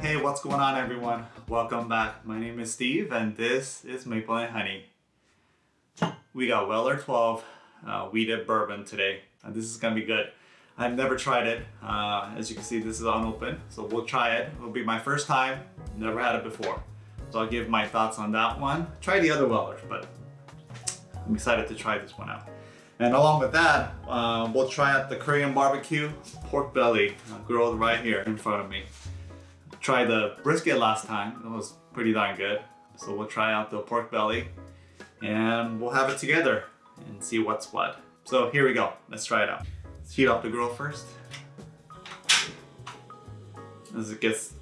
Hey, what's going on everyone? Welcome back. My name is Steve and this is Maple and Honey. We got Weller 12 uh, wheated bourbon today and this is gonna be good. I've never tried it. Uh, as you can see, this is unopened, so we'll try it. It'll be my first time, never had it before. So I'll give my thoughts on that one. Try the other Wellers, but I'm excited to try this one out. And along with that, uh, we'll try out the Korean barbecue pork belly grilled right here in front of me. Tried the brisket last time, it was pretty darn good. So we'll try out the pork belly and we'll have it together and see what's what. So here we go, let's try it out. Let's heat up the grill first. As it gets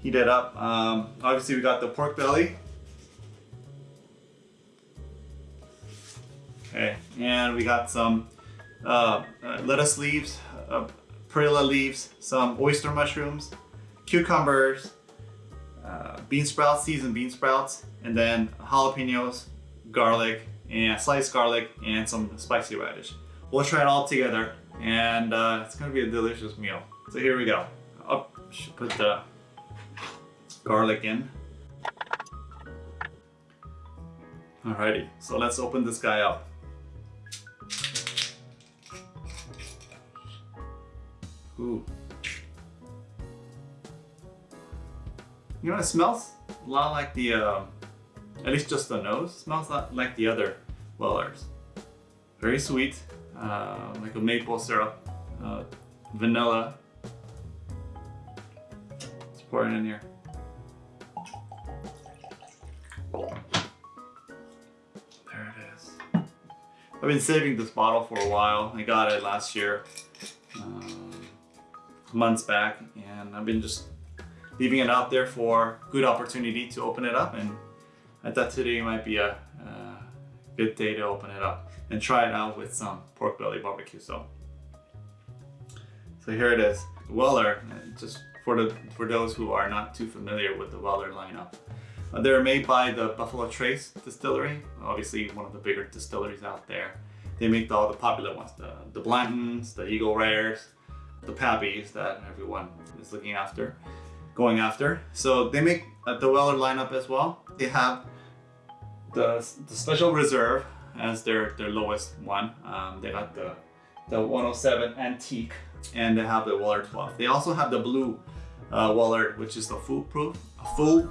heated up, um, obviously we got the pork belly Okay, and we got some uh, uh, lettuce leaves, uh, perilla leaves, some oyster mushrooms, cucumbers, uh, bean sprouts, seasoned bean sprouts, and then jalapenos, garlic, and sliced garlic, and some spicy radish. We'll try it all together, and uh, it's gonna be a delicious meal. So here we go. Up, should put the garlic in. Alrighty, so let's open this guy up. Ooh. You know, it smells a lot like the, uh, at least just the nose, smells like the other Wellers. Very sweet, uh, like a maple syrup, uh, vanilla. Let's pour it in here. There it is. I've been saving this bottle for a while. I got it last year. Um, months back and I've been just leaving it out there for good opportunity to open it up and I thought today might be a, good day to open it up and try it out with some pork belly barbecue. So so here it is Weller just for the for those who are not too familiar with the Weller lineup uh, they're made by the Buffalo Trace distillery obviously one of the bigger distilleries out there. They make all the popular ones the the Blantons the Eagle Rares the Pappies that everyone is looking after, going after. So they make uh, the Weller lineup as well. They have the, the Special Reserve as their, their lowest one. Um, they got the, the 107 Antique and they have the Weller 12. They also have the blue uh, Weller, which is the foolproof, full,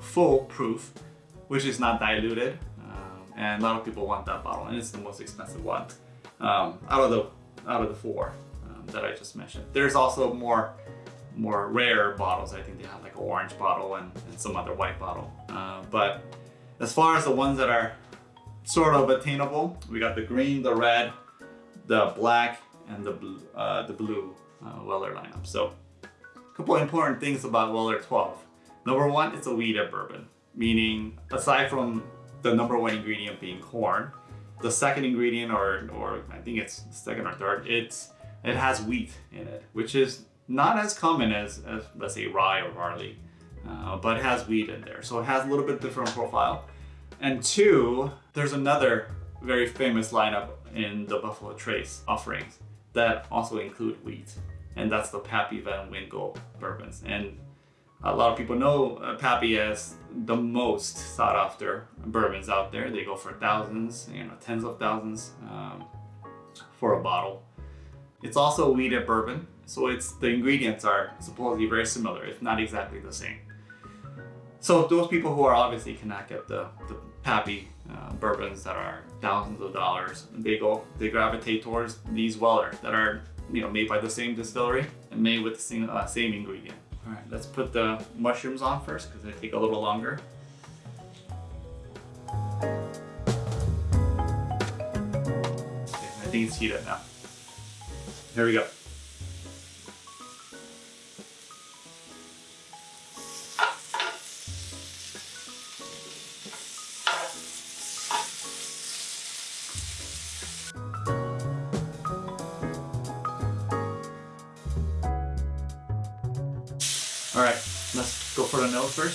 full proof, which is not diluted. Um, and a lot of people want that bottle and it's the most expensive one um, out of the out of the four that I just mentioned. There's also more more rare bottles. I think they have like an orange bottle and, and some other white bottle. Uh, but as far as the ones that are sort of attainable, we got the green, the red, the black, and the blue, uh, the blue uh, Weller lineup. So a couple important things about Weller 12. Number one, it's a wheated bourbon, meaning aside from the number one ingredient being corn, the second ingredient, or, or I think it's second or third, it's it has wheat in it, which is not as common as, as let's say rye or barley, uh, but has wheat in there. So it has a little bit different profile. And two, there's another very famous lineup in the Buffalo Trace offerings that also include wheat. And that's the Pappy Van Winkle bourbons. And a lot of people know uh, Pappy as the most sought after bourbons out there. They go for thousands, you know, tens of thousands um, for a bottle. It's also a wheated bourbon, so it's the ingredients are supposedly very similar, if not exactly the same. So those people who are obviously cannot get the, the Pappy uh, bourbons that are thousands of dollars, they go, they gravitate towards these Weller that are, you know, made by the same distillery and made with the same, uh, same ingredient. All right, let's put the mushrooms on first because they take a little longer. Okay, I think it's heated now. Here we go. All right, let's go for the nose first.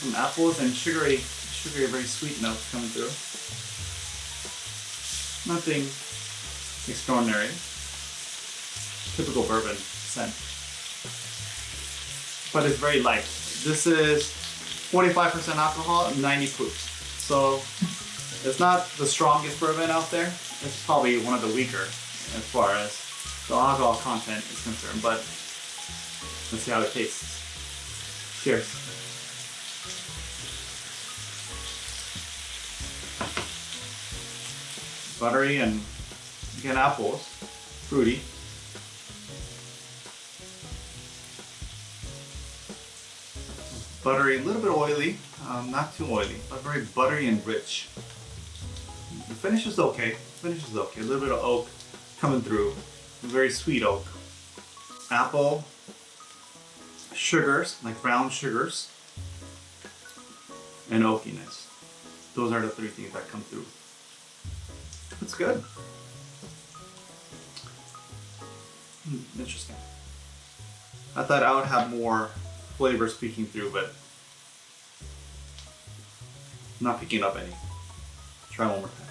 Some apples and sugary, sugary, very sweet notes coming through. Nothing extraordinary. typical bourbon scent. But it's very light. This is 45% alcohol, 90 proof. So it's not the strongest bourbon out there. It's probably one of the weaker as far as the alcohol content is concerned. But let's see how it tastes. Cheers. Buttery and again apples, fruity. Buttery, a little bit oily, um, not too oily, but very buttery and rich. The finish is okay. The finish is okay. A little bit of oak coming through. Very sweet oak. Apple, sugars, like brown sugars, and oakiness. Those are the three things that come through. It's good. Hmm, interesting. I thought I would have more flavor speaking through, but not picking up any. Try one more time.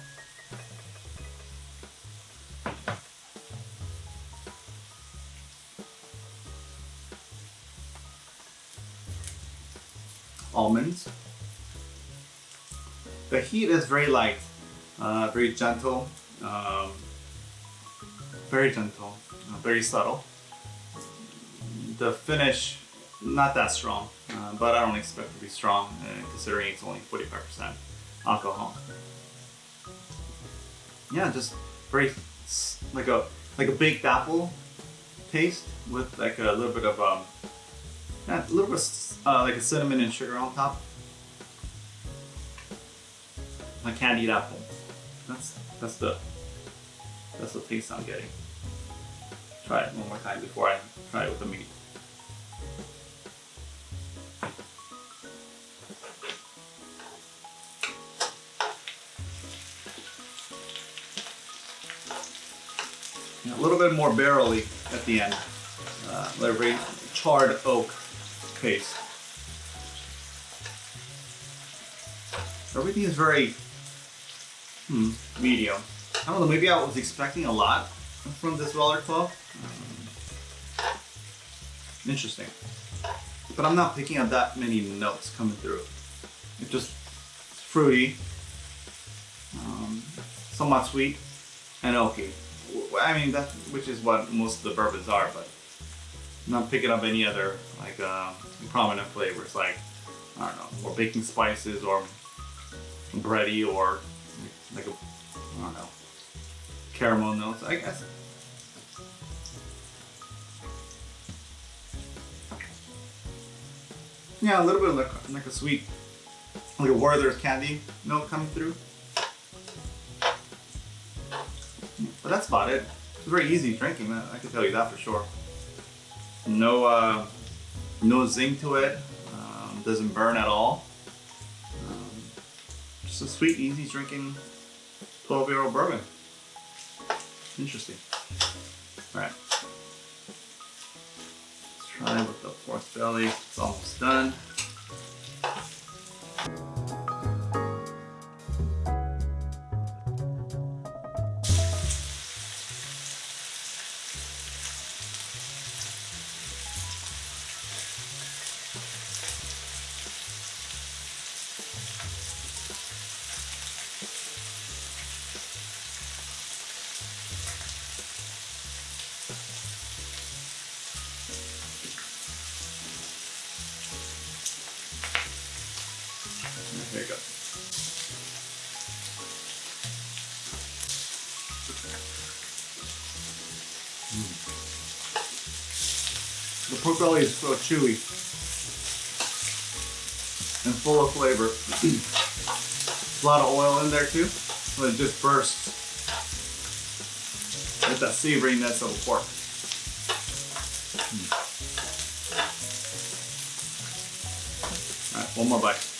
Almonds. The heat is very light, uh, very gentle, um, very gentle, uh, very subtle. The finish, not that strong, uh, but I don't expect it to be strong uh, considering it's only 45% alcohol. Yeah, just very like a like a baked apple taste with like a little bit of um, a little bit uh, like a cinnamon and sugar on top. A candied apple. That's that's the that's the taste I'm getting. Try it one more time before I try it with the meat. A little bit more barrely at the end. Uh, like charred oak paste. Everything is very hmm, medium. I don't know, maybe I was expecting a lot from this Weller 12. Um, interesting. But I'm not picking up that many notes coming through. It's just fruity, um, somewhat sweet, and oaky. I mean, that which is what most of the bourbons are, but not picking up any other like uh, prominent flavors like I don't know, or baking spices or bready or like a I don't know caramel notes. I guess. Yeah, a little bit like like a sweet, like a Werther's candy note coming through. But that's about it. It's very easy drinking. I I can tell you that for sure. No, uh, no zing to it. Um, doesn't burn at all. Um, just a sweet, easy drinking 12 year old bourbon. Interesting. Alright. Let's try with the fourth belly. It's almost done. There you go. Mm. The pork belly is so chewy and full of flavor. a lot of oil in there too, so it just bursts with that savoriness of the pork. Mm. All right, one more bite.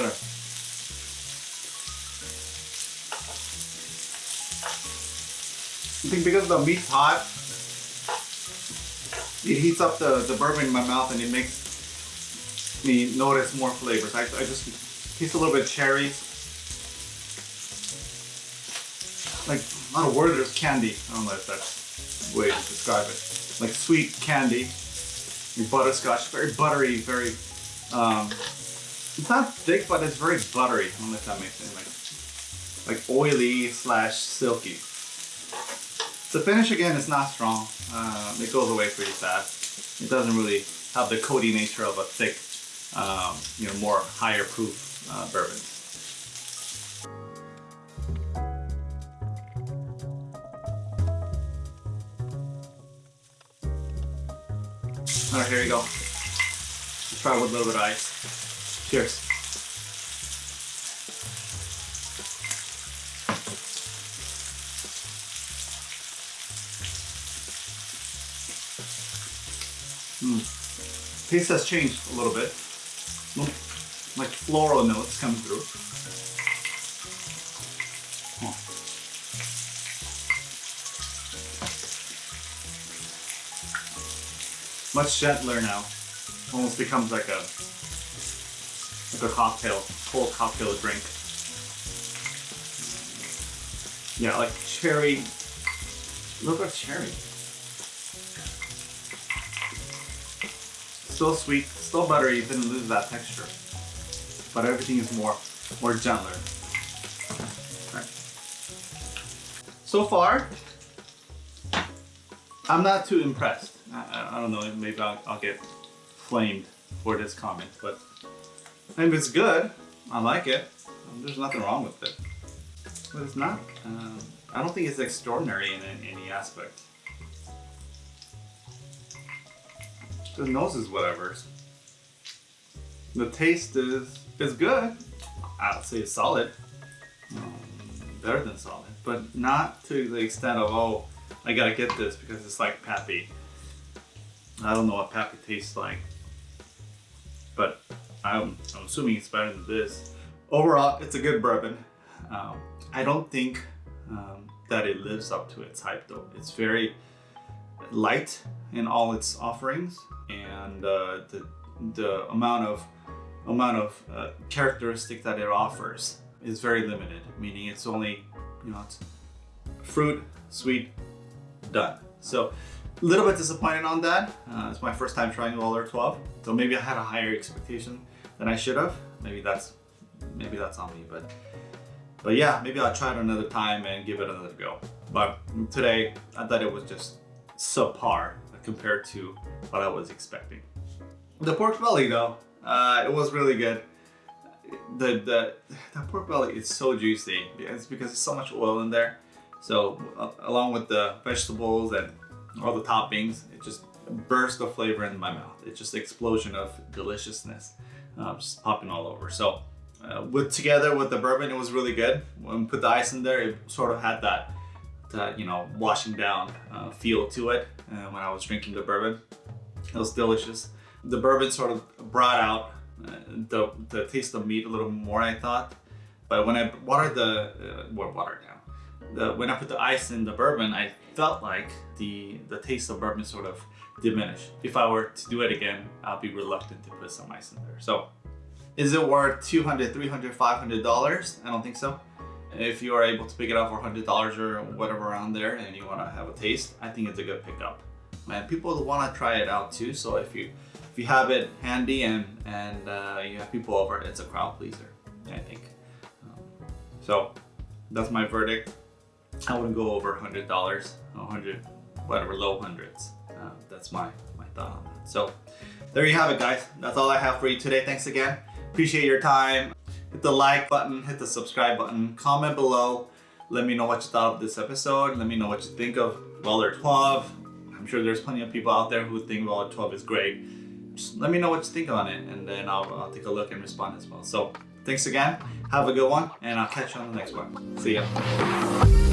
I think because the meat's hot, it heats up the, the bourbon in my mouth and it makes me notice more flavors. I, I just taste a little bit of cherries. Like, not a word, there's candy. I don't know if that's the way to describe it. Like sweet candy, butterscotch, very buttery, very um, it's not thick, but it's very buttery. If that makes sense. Like, like oily slash silky. The finish again is not strong. Um, it goes away pretty fast. It doesn't really have the coaty nature of a thick, um, you know, more higher proof uh, bourbon. All right, here we go. Let's try with a little bit of ice. Cheers. Mm. Taste has changed a little bit. Like floral notes coming through. Much gentler now. Almost becomes like a a cocktail, cold cocktail drink. Yeah, like cherry. look at cherry. Still sweet, still buttery, didn't lose that texture. But everything is more, more gentler. Right. So far, I'm not too impressed. I, I don't know, maybe I'll, I'll, get flamed for this comment, but if it's good, I like it. There's nothing wrong with it. But it's not, um, I don't think it's extraordinary in, in any aspect. The nose is whatever. The taste is is good. I'd say it's solid. Um, better than solid, but not to the extent of oh, I gotta get this because it's like Pappy. I don't know what Pappy tastes like, but I'm, I'm assuming it's better than this. Overall, it's a good bourbon. Um, I don't think um, that it lives up to its hype though. It's very light in all its offerings and uh, the, the amount of amount of uh, characteristic that it offers is very limited, meaning it's only, you know, it's fruit, sweet, done. So a little bit disappointed on that. Uh, it's my first time trying Weller 12, so maybe I had a higher expectation than I should have. Maybe that's maybe that's on me, but but yeah, maybe I'll try it another time and give it another go. But today, I thought it was just subpar compared to what I was expecting. The pork belly though, uh, it was really good. The, the, the pork belly is so juicy. It's because there's so much oil in there. So uh, along with the vegetables and all the toppings, it just bursts the flavor in my mouth. It's just explosion of deliciousness, uh, just popping all over. So uh, with together with the bourbon, it was really good. When we put the ice in there, it sort of had that, that you know, washing down uh, feel to it uh, when I was drinking the bourbon. It was delicious. The bourbon sort of brought out uh, the, the taste of meat a little more, I thought. But when I watered the, uh, well, watered down, the, when I put the ice in the bourbon, I felt like the, the taste of bourbon sort of diminished. If I were to do it again, I'll be reluctant to put some ice in there. So is it worth 200, 300, 500 dollars? I don't think so. If you are able to pick it up for $100 or whatever around there and you want to have a taste, I think it's a good pickup. And people want to try it out too, so if you if you have it handy and, and uh, you have people over, it's a crowd pleaser, I think. Um, so that's my verdict. I wouldn't go over $100, 100 whatever, low hundreds. Uh, that's my, my thought on that. So there you have it, guys. That's all I have for you today. Thanks again. Appreciate your time. hit the like button, hit the subscribe button, comment below. Let me know what you thought of this episode. Let me know what you think of Weller 12. I'm sure there's plenty of people out there who think Weller 12 is great. Just let me know what you think on it and then I'll, I'll take a look and respond as well. So thanks again. Have a good one and I'll catch you on the next one. See ya.